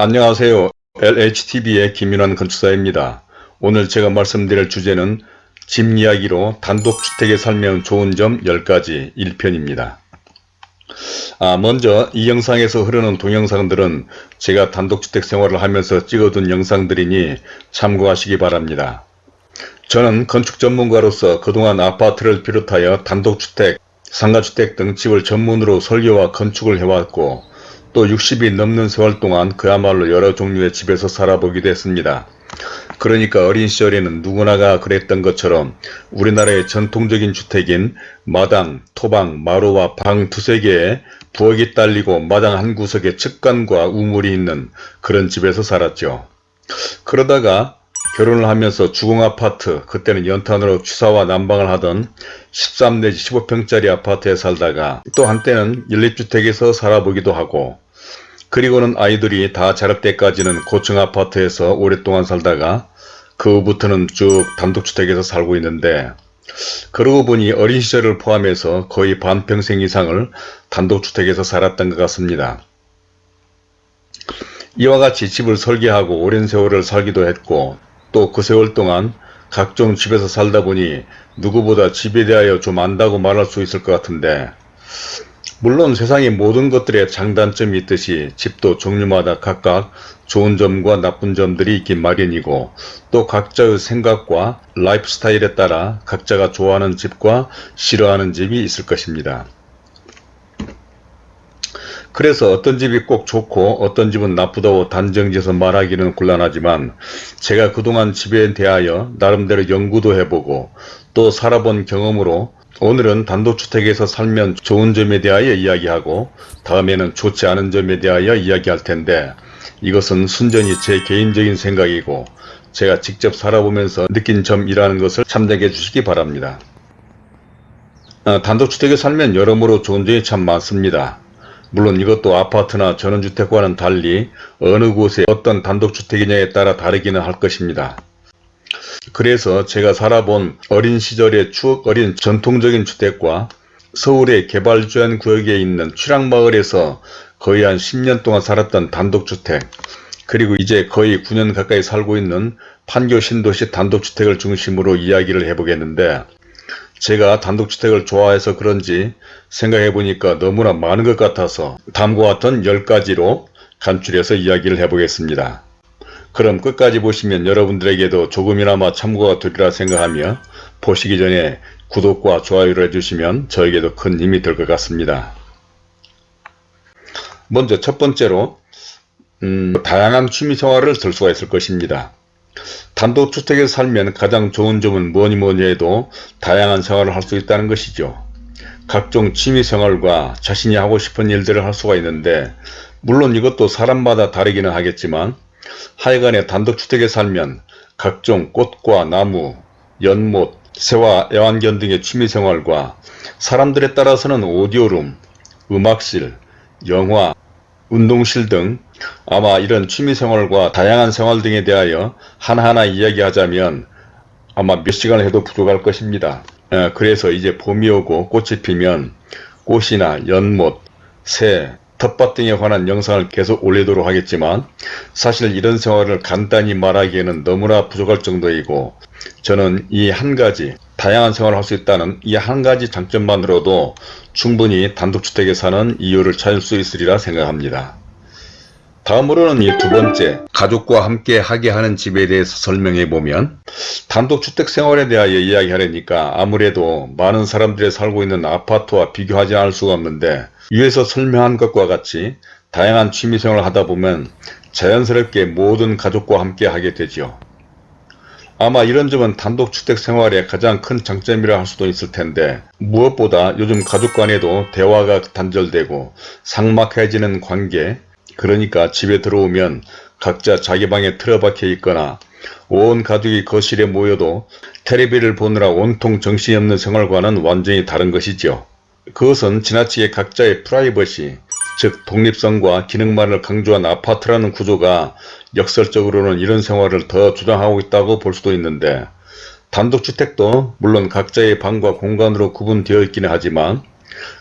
안녕하세요. LHTV의 김윤환 건축사입니다. 오늘 제가 말씀드릴 주제는 집 이야기로 단독주택에 살면 좋은 점 10가지 1편입니다. 아, 먼저 이 영상에서 흐르는 동영상들은 제가 단독주택 생활을 하면서 찍어둔 영상들이니 참고하시기 바랍니다. 저는 건축 전문가로서 그동안 아파트를 비롯하여 단독주택, 상가주택 등 집을 전문으로 설계와 건축을 해왔고 또 60이 넘는 세월 동안 그야말로 여러 종류의 집에서 살아보기도 했습니다. 그러니까 어린 시절에는 누구나가 그랬던 것처럼 우리나라의 전통적인 주택인 마당, 토방, 마루와 방 두세 개에 부엌이 딸리고 마당 한 구석에 측간과 우물이 있는 그런 집에서 살았죠. 그러다가 결혼을 하면서 주공아파트, 그때는 연탄으로 취사와 난방을 하던 13 내지 15평짜리 아파트에 살다가 또 한때는 연립주택에서 살아보기도 하고 그리고는 아이들이 다 자랄 때까지는 고층 아파트에서 오랫동안 살다가 그 후부터는 쭉 단독주택에서 살고 있는데 그러고 보니 어린 시절을 포함해서 거의 반평생 이상을 단독주택에서 살았던 것 같습니다. 이와 같이 집을 설계하고 오랜 세월을 살기도 했고 또 그 세월 동안 각종 집에서 살다 보니 누구보다 집에 대하여 좀 안다고 말할 수 있을 것 같은데 물론 세상의 모든 것들의 장단점이 있듯이 집도 종류마다 각각 좋은 점과 나쁜 점들이 있긴 마련이고 또 각자의 생각과 라이프 스타일에 따라 각자가 좋아하는 집과 싫어하는 집이 있을 것입니다. 그래서 어떤 집이 꼭 좋고 어떤 집은 나쁘다고 단정지어서 말하기는 곤란하지만 제가 그동안 집에 대하여 나름대로 연구도 해보고 또 살아본 경험으로 오늘은 단독주택에서 살면 좋은 점에 대하여 이야기하고 다음에는 좋지 않은 점에 대하여 이야기할 텐데 이것은 순전히 제 개인적인 생각이고 제가 직접 살아보면서 느낀 점이라는 것을 참작해 주시기 바랍니다. 아, 단독주택에 살면 여러모로 좋은 점이 참 많습니다. 물론 이것도 아파트나 전원주택과는 달리 어느 곳에 어떤 단독주택이냐에 따라 다르기는 할 것입니다. 그래서 제가 살아본 어린 시절의 추억 어린 전통적인 주택과 서울의 개발주연 구역에 있는 취락마을에서 거의 한 10년 동안 살았던 단독주택 그리고 이제 거의 9년 가까이 살고 있는 판교 신도시 단독주택을 중심으로 이야기를 해보겠는데 제가 단독주택을 좋아해서 그런지 생각해보니까 너무나 많은 것 같아서 다음과 같은 10가지로 간추려서 이야기를 해보겠습니다. 그럼 끝까지 보시면 여러분들에게도 조금이나마 참고가 되리라 생각하며 보시기 전에 구독과 좋아요를 해주시면 저에게도 큰 힘이 될 것 같습니다. 먼저 첫 번째로 음, 다양한 취미생활을 들 수가 있을 것입니다. 단독주택에서 살면 가장 좋은 점은 뭐니 뭐니 해도 다양한 생활을 할 수 있다는 것이죠. 각종 취미생활과 자신이 하고 싶은 일들을 할 수가 있는데 물론 이것도 사람마다 다르기는 하겠지만 하여간에 단독주택에 살면 각종 꽃과 나무, 연못, 새와 애완견 등의 취미생활과 사람들에 따라서는 오디오룸, 음악실, 영화, 운동실 등 아마 이런 취미생활과 다양한 생활 등에 대하여 하나하나 이야기하자면 아마 몇 시간을 해도 부족할 것입니다. 예, 그래서 이제 봄이 오고 꽃이 피면 꽃이나 연못, 새, 텃밭 등에 관한 영상을 계속 올리도록 하겠지만 사실 이런 생활을 간단히 말하기에는 너무나 부족할 정도이고 저는 이 한 가지 다양한 생활을 할 수 있다는 이 한 가지 장점만으로도 충분히 단독주택에 사는 이유를 찾을 수 있으리라 생각합니다. 다음으로는 이두 번째 가족과 함께 하게 하는 집에 대해서 설명해 보면 단독주택 생활에 대하여 이야기하려니까 아무래도 많은 사람들이 살고 있는 아파트와 비교하지 않을 수가 없는데 위에서 설명한 것과 같이 다양한 취미생활을 하다 보면 자연스럽게 모든 가족과 함께 하게 되죠. 아마 이런 점은 단독주택 생활의 가장 큰 장점이라 할 수도 있을 텐데 무엇보다 요즘 가족 간에도 대화가 단절되고 삭막해지는 관계 그러니까 집에 들어오면 각자 자기 방에 틀어박혀 있거나 온 가족이 거실에 모여도 테레비를 보느라 온통 정신이 없는 생활과는 완전히 다른 것이죠. 그것은 지나치게 각자의 프라이버시, 즉 독립성과 기능만을 강조한 아파트라는 구조가 역설적으로는 이런 생활을 더 주장하고 있다고 볼 수도 있는데 단독주택도 물론 각자의 방과 공간으로 구분되어 있기는 하지만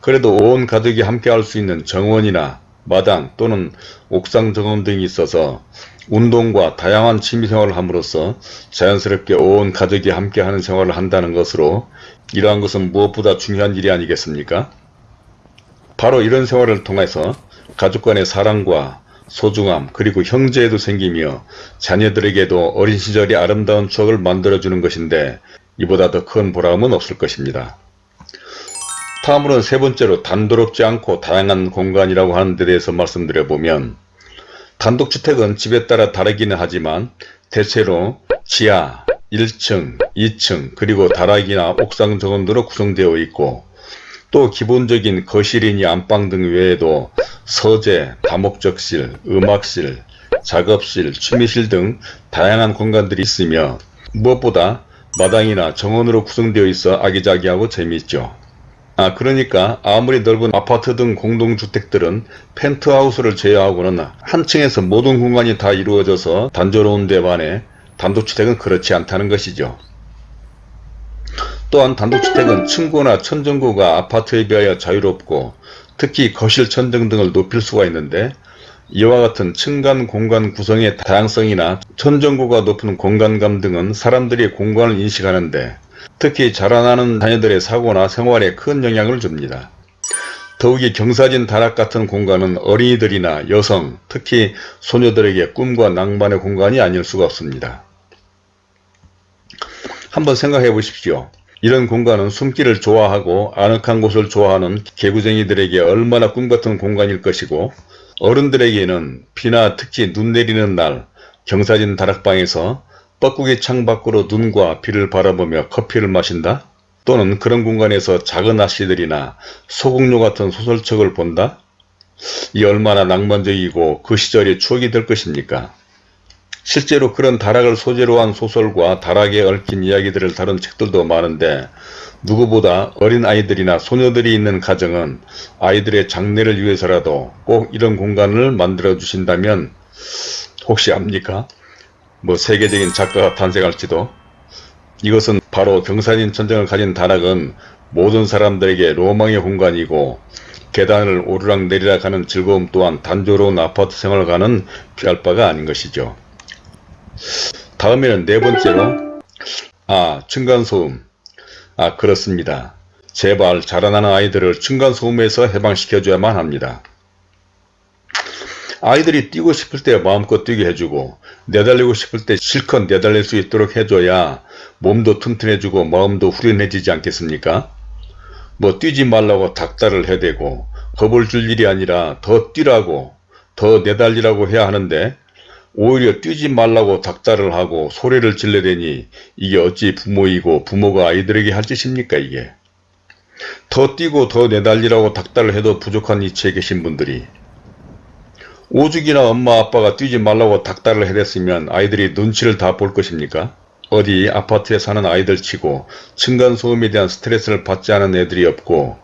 그래도 온 가족이 함께 할 수 있는 정원이나 마당 또는 옥상 정원 등이 있어서 운동과 다양한 취미생활을 함으로써 자연스럽게 온 가족이 함께하는 생활을 한다는 것으로 이러한 것은 무엇보다 중요한 일이 아니겠습니까? 바로 이런 생활을 통해서 가족 간의 사랑과 소중함 그리고 형제에도 생기며 자녀들에게도 어린 시절의 아름다운 추억을 만들어주는 것인데 이보다 더 큰 보람은 없을 것입니다. 다음으로는 세 번째로 단도롭지 않고 다양한 공간이라고 하는 데 대해서 말씀드려보면 단독주택은 집에 따라 다르기는 하지만 대체로 지하, 1층, 2층 그리고 다락이나 옥상 정원으로 구성되어 있고 또 기본적인 거실이니 안방 등 외에도 서재, 다목적실, 음악실, 작업실, 취미실 등 다양한 공간들이 있으며 무엇보다 마당이나 정원으로 구성되어 있어 아기자기하고 재미있죠. 아 그러니까 아무리 넓은 아파트 등 공동주택들은 펜트하우스를 제외하고는 한 층에서 모든 공간이 다 이루어져서 단조로운 데 반해 단독주택은 그렇지 않다는 것이죠. 또한 단독주택은 층고나 천정고가 아파트에 비하여 자유롭고 특히 거실 천정 등을 높일 수가 있는데 이와 같은 층간 공간 구성의 다양성이나 천정고가 높은 공간감 등은 사람들이 공간을 인식하는데 특히 자라나는 자녀들의 사고나 생활에 큰 영향을 줍니다. 더욱이 경사진 다락 같은 공간은 어린이들이나 여성, 특히 소녀들에게 꿈과 낭만의 공간이 아닐 수가 없습니다. 한번 생각해 보십시오. 이런 공간은 숨기를 좋아하고 아늑한 곳을 좋아하는 개구쟁이들에게 얼마나 꿈같은 공간일 것이고 어른들에게는 비나 특히 눈 내리는 날 경사진 다락방에서 뻐꾸기 창 밖으로 눈과 비를 바라보며 커피를 마신다? 또는 그런 공간에서 작은 아씨들이나 소국료 같은 소설책을 본다? 이 얼마나 낭만적이고 그 시절이 추억이 될 것입니까? 실제로 그런 다락을 소재로 한 소설과 다락에 얽힌 이야기들을 다룬 책들도 많은데 누구보다 어린 아이들이나 소녀들이 있는 가정은 아이들의 장래를 위해서라도 꼭 이런 공간을 만들어 주신다면 혹시 압니까? 뭐 세계적인 작가가 탄생할지도 이것은 바로 경사진 천정을 가진 다락은 모든 사람들에게 로망의 공간이고 계단을 오르락 내리락 하는 즐거움 또한 단조로운 아파트 생활을 가는 피할 바가 아닌 것이죠. 다음에는 네 번째로 아 층간소음 아 그렇습니다. 제발 자라나는 아이들을 층간소음에서 해방시켜줘야만 합니다. 아이들이 뛰고 싶을 때 마음껏 뛰게 해주고 내달리고 싶을 때 실컷 내달릴 수 있도록 해줘야 몸도 튼튼해지고 마음도 후련해지지 않겠습니까? 뭐 뛰지 말라고 닥달을 해대고 겁을 줄 일이 아니라 더 뛰라고 더 내달리라고 해야 하는데 오히려 뛰지 말라고 닥달을 하고 소리를 질러대니 이게 어찌 부모이고 부모가 아이들에게 할 짓입니까 이게 더 뛰고 더 내달리라고 닥달을 해도 부족한 이치에 계신 분들이 오죽이나 엄마 아빠가 뛰지 말라고 닥달을 해댔으면 아이들이 눈치를 다 볼 것입니까? 어디 아파트에 사는 아이들 치고 층간소음에 대한 스트레스를 받지 않은 애들이 없고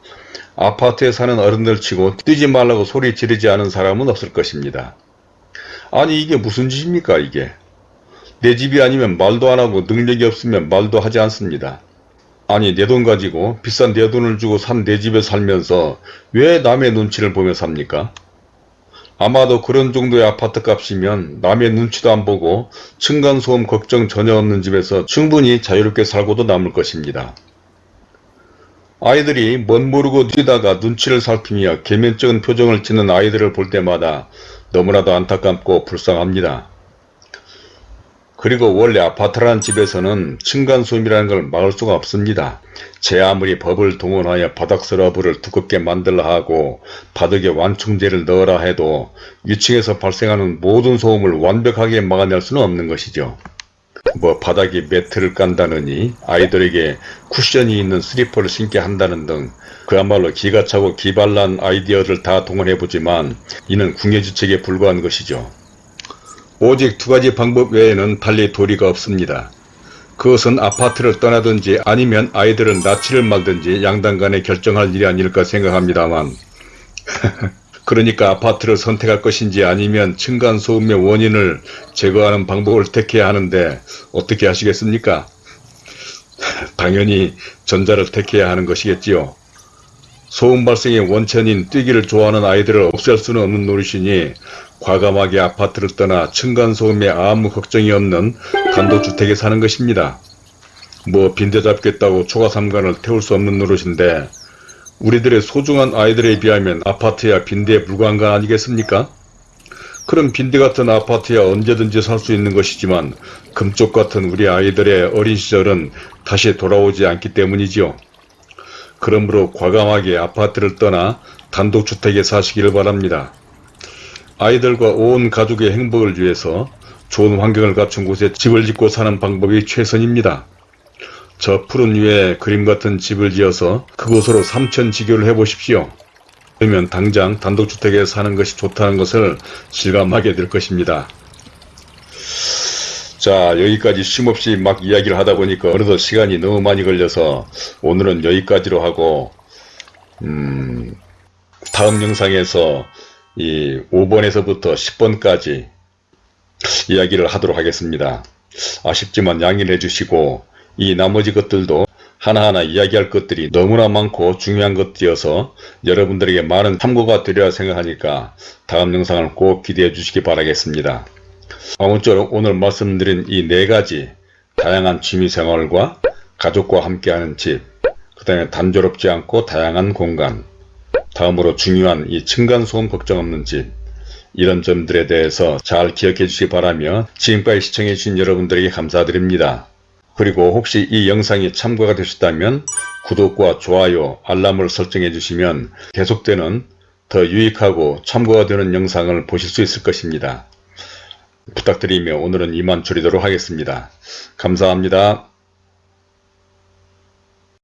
아파트에 사는 어른들 치고 뛰지 말라고 소리 지르지 않은 사람은 없을 것입니다. 아니 이게 무슨 짓입니까 이게. 내 집이 아니면 말도 안하고 능력이 없으면 말도 하지 않습니다. 아니 내 돈 가지고 비싼 내 돈을 주고 산 내 집에 살면서 왜 남의 눈치를 보며 삽니까? 아마도 그런 정도의 아파트 값이면 남의 눈치도 안 보고 층간소음 걱정 전혀 없는 집에서 충분히 자유롭게 살고도 남을 것입니다. 아이들이 멋 모르고 뛰다가 눈치를 살피며 개면적인 표정을 짓는 아이들을 볼 때마다 너무나도 안타깝고 불쌍합니다. 그리고 원래 아파트라는 집에서는 층간소음이라는 걸 막을 수가 없습니다. 제 아무리 법을 동원하여 바닥 서러브를 두껍게 만들라 하고 바닥에 완충제를 넣어라 해도 위층에서 발생하는 모든 소음을 완벽하게 막아낼 수는 없는 것이죠. 뭐 바닥에 매트를 깐다느니 아이들에게 쿠션이 있는 슬리퍼를 신게 한다는 등 그야말로 기가 차고 기발난 아이디어를 다 동원해보지만 이는 궁예지책에 불과한 것이죠. 오직 두 가지 방법 외에는 달리 도리가 없습니다. 그것은 아파트를 떠나든지 아니면 아이들은 납치를 말든지 양당 간에 결정할 일이 아닐까 생각합니다만 그러니까 아파트를 선택할 것인지 아니면 층간소음의 원인을 제거하는 방법을 택해야 하는데 어떻게 하시겠습니까? 당연히 전자를 택해야 하는 것이겠지요. 소음 발생의 원천인 뛰기를 좋아하는 아이들을 없앨 수는 없는 노릇이니 과감하게 아파트를 떠나 층간소음에 아무 걱정이 없는 단독주택에 사는 것입니다. 뭐 빈대 잡겠다고 초가 삼간을 태울 수 없는 노릇인데 우리들의 소중한 아이들에 비하면 아파트야 빈대에 불과한 거 아니겠습니까? 그럼 빈대 같은 아파트야 언제든지 살 수 있는 것이지만 금쪽 같은 우리 아이들의 어린 시절은 다시 돌아오지 않기 때문이지요. 그러므로 과감하게 아파트를 떠나 단독주택에 사시기를 바랍니다. 아이들과 온 가족의 행복을 위해서 좋은 환경을 갖춘 곳에 집을 짓고 사는 방법이 최선입니다. 저 푸른 위에 그림 같은 집을 지어서 그곳으로 삼천지교를 해보십시오. 그러면 당장 단독주택에 사는 것이 좋다는 것을 실감하게 될 것입니다. 자 여기까지 쉼없이 막 이야기를 하다 보니까 어느덧 시간이 너무 많이 걸려서 오늘은 여기까지로 하고 음, 다음 영상에서 이 5번에서부터 10번까지 이야기를 하도록 하겠습니다. 아쉽지만 양해를 해주시고 이 나머지 것들도 하나하나 이야기할 것들이 너무나 많고 중요한 것이어서 여러분들에게 많은 참고가 되리라 생각하니까 다음 영상을 꼭 기대해 주시기 바라겠습니다. 아무쪼록 오늘 말씀드린 이 네 가지 다양한 취미생활과 가족과 함께하는 집, 그 다음에 단조롭지 않고 다양한 공간, 다음으로 중요한 이 층간소음 걱정 없는 집, 이런 점들에 대해서 잘 기억해 주시기 바라며 지금까지 시청해 주신 여러분들에게 감사드립니다. 그리고 혹시 이 영상이 참고가 되셨다면 구독과 좋아요, 알람을 설정해 주시면 계속되는 더 유익하고 참고가 되는 영상을 보실 수 있을 것입니다. 부탁드리며 오늘은 이만 줄이도록 하겠습니다. 감사합니다.